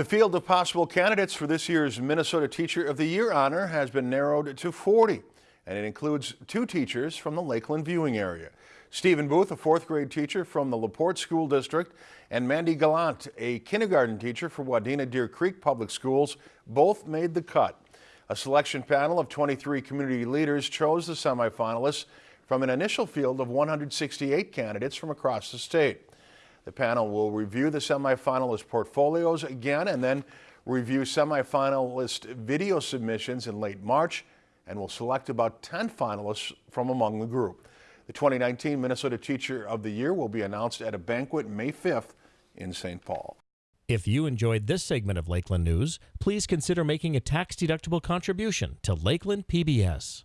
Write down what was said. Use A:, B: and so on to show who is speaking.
A: The field of possible candidates for this year's Minnesota Teacher of the Year honor has been narrowed to 40, and it includes two teachers from the Lakeland viewing area. Stephen Booth, a fourth grade teacher from the LaPorte School District, and Mandy Gallant, a kindergarten teacher for Wadena Deer Creek Public Schools, both made the cut. A selection panel of 23 community leaders chose the semifinalists from an initial field of 168 candidates from across the state. The panel will review the semifinalist portfolios again and then review semifinalist video submissions in late March and will select about 10 finalists from among the group. The 2019 Minnesota Teacher of the Year will be announced at a banquet May 5th in St. Paul.
B: If you enjoyed this segment of Lakeland News, please consider making a tax-deductible contribution to Lakeland PBS.